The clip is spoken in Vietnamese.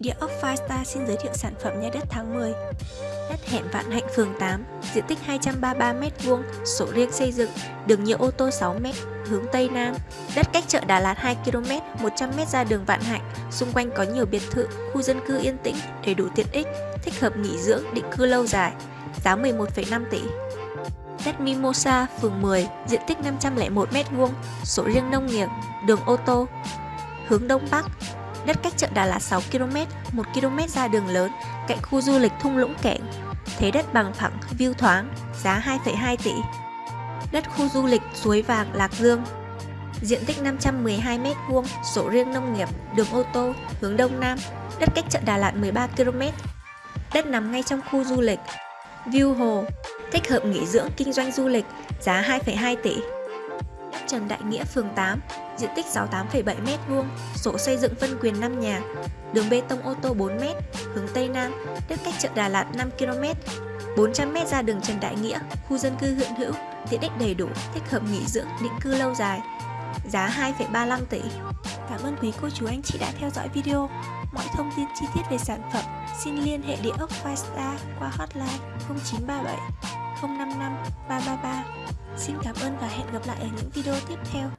Địa ốc Firestar xin giới thiệu sản phẩm nhà đất tháng 10 Đất hẹn Vạn Hạnh phường 8, diện tích 233m2, sổ riêng xây dựng, đường nhựa ô tô 6m, hướng Tây Nam. Đất cách chợ Đà Lạt 2km, 100m ra đường Vạn Hạnh, xung quanh có nhiều biệt thự, khu dân cư yên tĩnh, đầy đủ tiện ích, thích hợp nghỉ dưỡng, định cư lâu dài, giá 11,5 tỷ. Đất Mimosa, phường 10, diện tích 501m2, sổ riêng nông nghiệp, đường ô tô, hướng Đông Bắc, Đất cách chợ Đà Lạt 6 km, 1 km ra đường lớn, cạnh khu du lịch thung lũng kẹn. Thế đất bằng phẳng, view thoáng, giá 2,2 tỷ. Đất khu du lịch Suối Vàng, Lạc Dương. Diện tích 512m2, sổ riêng nông nghiệp, đường ô tô, hướng Đông Nam, đất cách chợ Đà Lạt 13 km. Đất nằm ngay trong khu du lịch. View hồ, thích hợp nghỉ dưỡng kinh doanh du lịch, giá 2,2 tỷ. đất Trần Đại Nghĩa, phường 8, diện tích 68,7m2, sổ xây dựng phân quyền 5 nhà, đường bê tông ô tô 4m, hướng Tây Nam, tiếp cách chợ Đà Lạt 5km, 400m ra đường Trần Đại Nghĩa, khu dân cư hiện hữu, tiện ích đầy đủ, thích hợp nghỉ dưỡng, định cư lâu dài, giá 2,35 tỷ. Cảm ơn quý cô chú anh chị đã theo dõi video. Mọi thông tin chi tiết về sản phẩm xin liên hệ địa ốc Firestar qua hotline 0937 055 333. Xin cảm ơn và hẹn gặp lại ở những video tiếp theo.